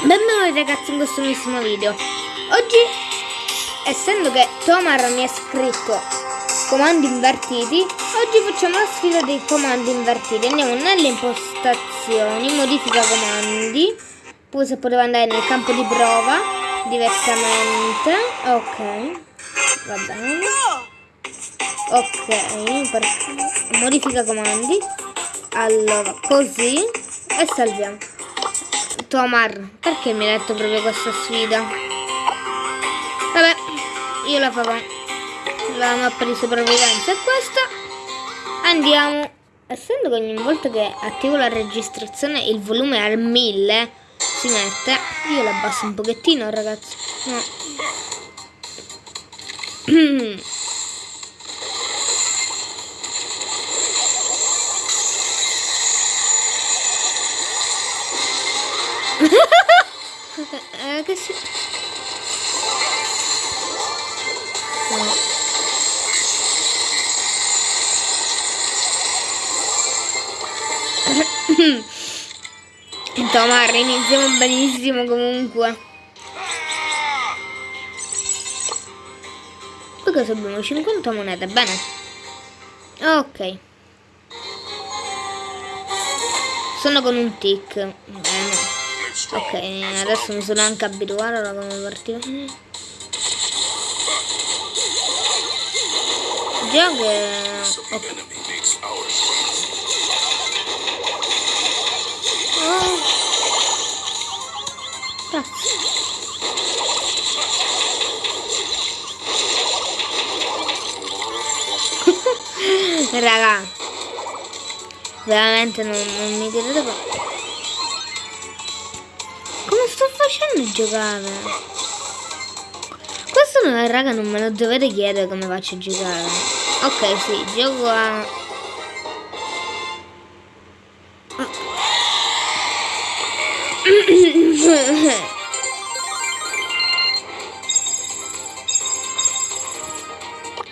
Benvenuti ragazzi in questo nuovissimo video. Oggi, essendo che Tomar mi ha scritto comandi invertiti Oggi facciamo la sfida dei comandi invertiti. Andiamo nelle impostazioni, modifica comandi. Poi se poteva andare nel campo di prova Diversamente. Ok Va bene. Ok, per... modifica comandi. Allora, così E salviamo Tomar, perché mi hai detto proprio questa sfida? Vabbè, io la farò. La mappa di sopravvivenza è questa. Andiamo. Essendo che ogni volta che attivo la registrazione il volume al 1000 si mette, io la abbasso un pochettino ragazzi. No. eh, che si... No. Tomar, iniziamo benissimo comunque. Poi cosa abbiamo? 50 monete, bene. Ok. Sono con un tic. Bene. Ok, adesso mi sono anche abituato a come partire. Già che... Okay. Oh. Raga, veramente non, non mi direte qua sto facendo giocare? Questo no, raga non me lo dovete chiedere come faccio a giocare. Ok, sì, gioco a...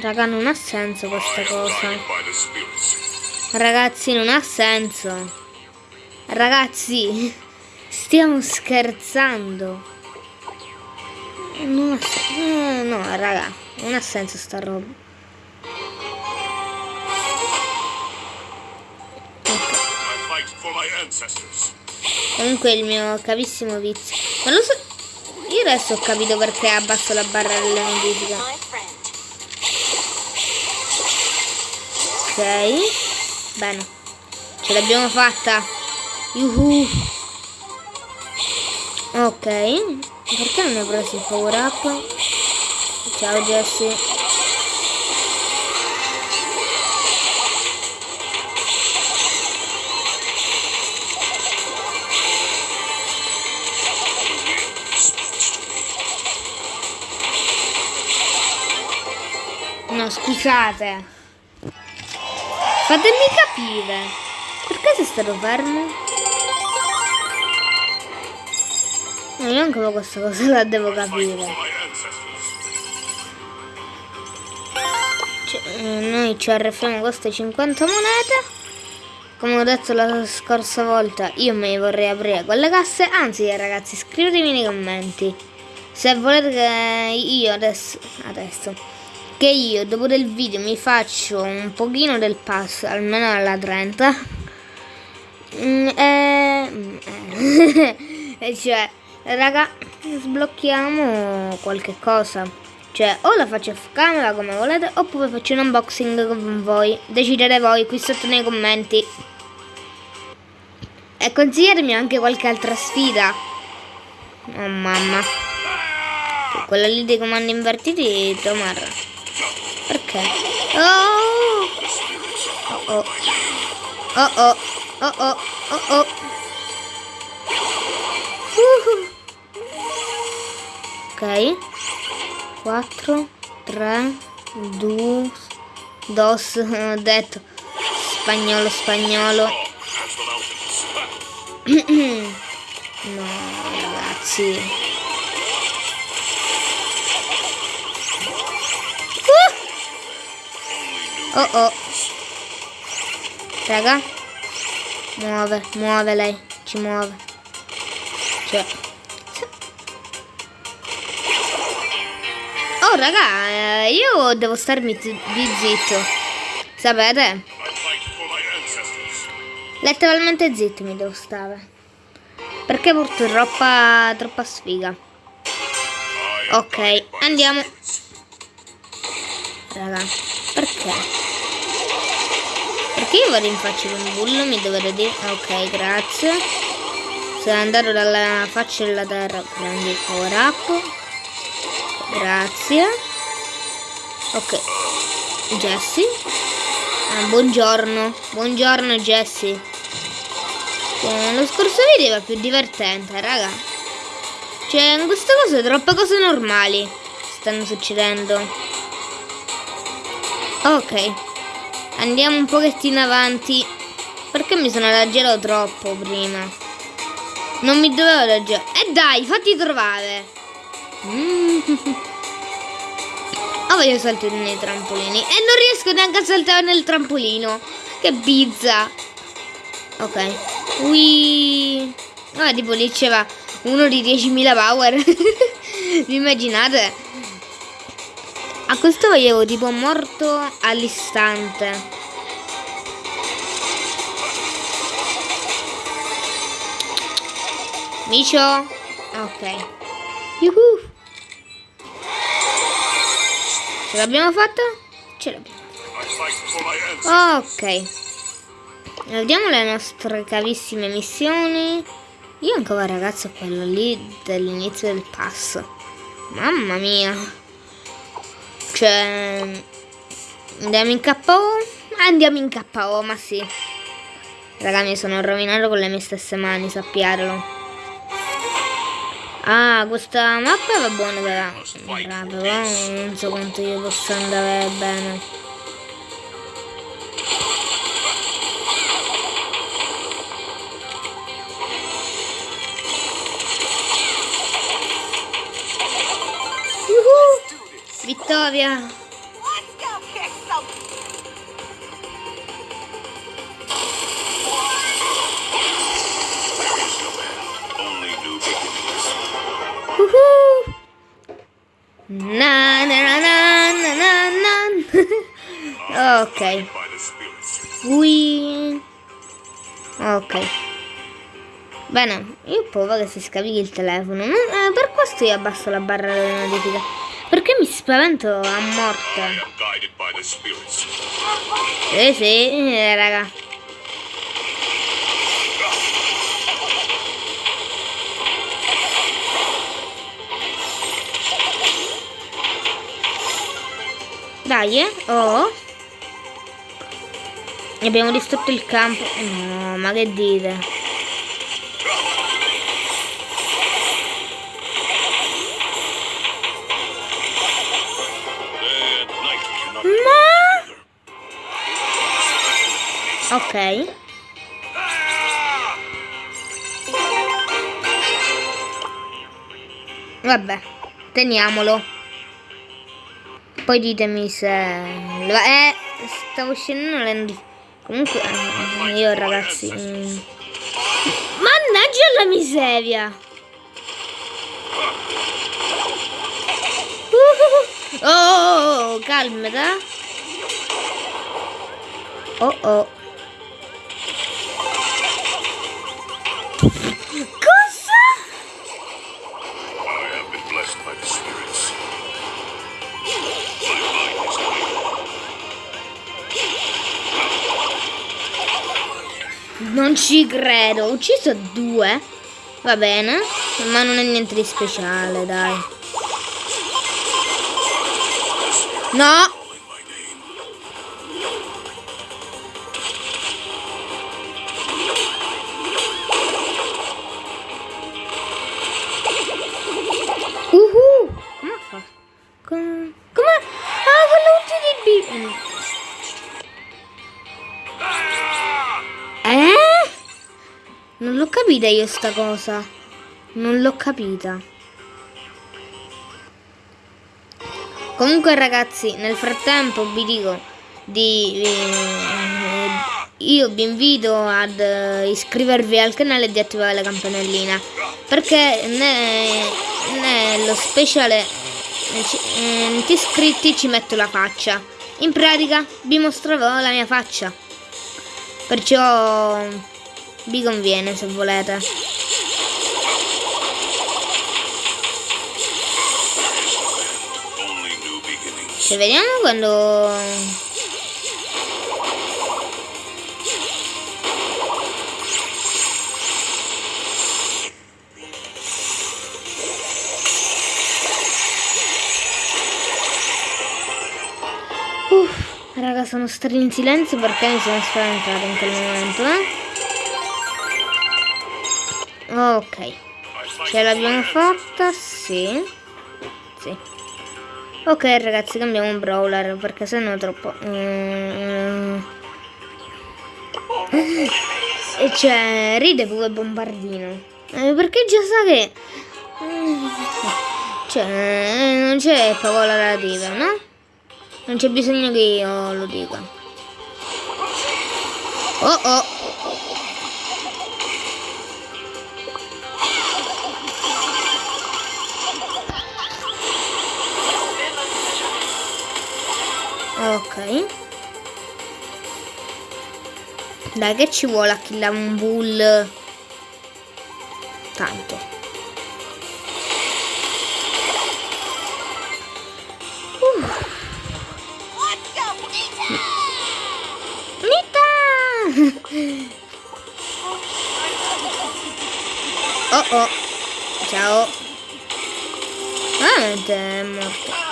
Raga, non ha senso questa cosa. Ragazzi, non ha senso. Ragazzi... Stiamo scherzando. Non ha senso. Eh, no, raga, non ha senso sta roba. Comunque il mio cavissimo vizio. Ma lo so. Io adesso ho capito perché abbasso la barra delle notifiche. Ok. Bene. Ce l'abbiamo fatta. Yuhu. Ok, perché non hai preso il power up? Ciao Jesse. No, scusate. Fatemi capire. Perché sei stato fermo? No, io anche questa cosa la devo capire. Cioè, noi ci arrefiamo queste 50 monete. Come ho detto la scorsa volta, io me vorrei aprire quelle casse. Anzi, ragazzi, scrivetemi nei commenti. Se volete che io adesso, adesso che io dopo del video mi faccio un pochino del pass, almeno alla 30. Mm, eh, mm, eh. e cioè Raga, sblocchiamo qualche cosa. Cioè, o la faccio off camera come volete, oppure faccio un unboxing con voi. Decidete voi qui sotto nei commenti. E consigliatemi anche qualche altra sfida. Oh mamma. Quella lì dei comandi invertiti, Tomar. Perché? Oh! Oh oh. Oh oh. Oh oh. Oh oh. Ok. 4 3 2 dos ho detto. Spagnolo spagnolo. No ragazzi. Uh! oh oh. Raga muove muove lei ci muove. Cioè raga, eh, io devo starmi di zitto. Sapete? Letteralmente zitto mi devo stare. Perché porto troppa, sfiga. Ok, andiamo. Raga, perché? Perché io vado in faccia con un bullo, mi dovrei dire... Ok, grazie. Se andare dalla faccia della terra, prendi il power up. Grazie. Ok. Jessie. Ah, buongiorno. Buongiorno Jessie. Eh, lo scorso video era più divertente, raga. Cioè, in queste cose troppe cose normali stanno succedendo. Ok. Andiamo un pochettino avanti. Perché mi sono adagiato troppo prima? Non mi dovevo adagiare. E eh dai, fatti trovare. Mm. Oh, voglio saltare nei trampolini. E non riesco neanche a saltare nel trampolino. Che bizza. Ok. Ui. Ah, tipo lì c'era uno di 10.000 power. Vi immaginate? A questo volevo tipo morto all'istante. Micio. Ok. Yuhu. Ce l'abbiamo fatta? Ce l'abbiamo. Ok. Vediamo le nostre carissime missioni. Io ancora ragazzo quello lì dell'inizio del pass. Mamma mia. Cioè... Andiamo in KO? Andiamo in KO, ma sì. Raga, mi sono rovinato con le mie stesse mani, sappiatelo. Ah, questa mappa va buona però. Però non so quanto io possa andare bene. Vittoria! Ok. Ui. Ok. Bene, io ho paura che si scarichi il telefono. Eh, per questo io abbasso la barra delle notifiche. Perché mi spavento a morte? Eh sì, eh, raga. Dai, eh. Oh. Abbiamo distrutto il campo. No, ma che dite? Ok. Vabbè, teniamolo. Poi ditemi se... Eh, stavo scendendo... Comunque, eh, io ragazzi... Mm. Mannaggia la miseria! Uh, oh, oh, calmata. Oh, oh. Ci credo, ho ucciso due. Va bene, ma non è niente di speciale, dai. No! Capita io sta cosa. Non l'ho capita. Comunque ragazzi, nel frattempo vi dico di... Eh, io vi invito ad eh, iscrivervi al canale e di attivare la campanellina perché nello speciale eh, iscritti ci metto la faccia. In pratica vi mostrerò la mia faccia. Perciò vi conviene se volete. Cioè, vediamo quando Raga, sono stati in silenzio perché mi sono spaventato in quel momento, eh? Ok. Ce l'abbiamo fatta? Sì. Sì. Ok, ragazzi, cambiamo un brawler perché sennò è troppo... Mm. E c'è... Ride pure bombardino. Eh, perché già sa che... Cioè, non c'è parola relativa, no? Non c'è bisogno che io lo dica. Oh oh. Ok. Dai che ci vuole a killare un bull? Tanto. Oh oh. Ciao. Ah, è morto.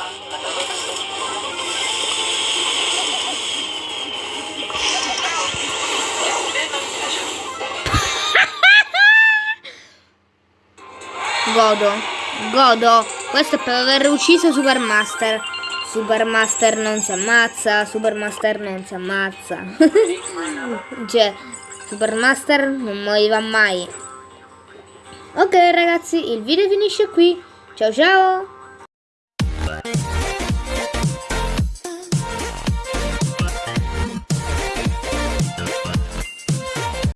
Godo. Godo. Questo è per aver ucciso Supermaster. Supermaster non si ammazza. Supermaster non si ammazza. cioè, Supermaster non moriva mai. Ok ragazzi, il video finisce qui. Ciao ciao!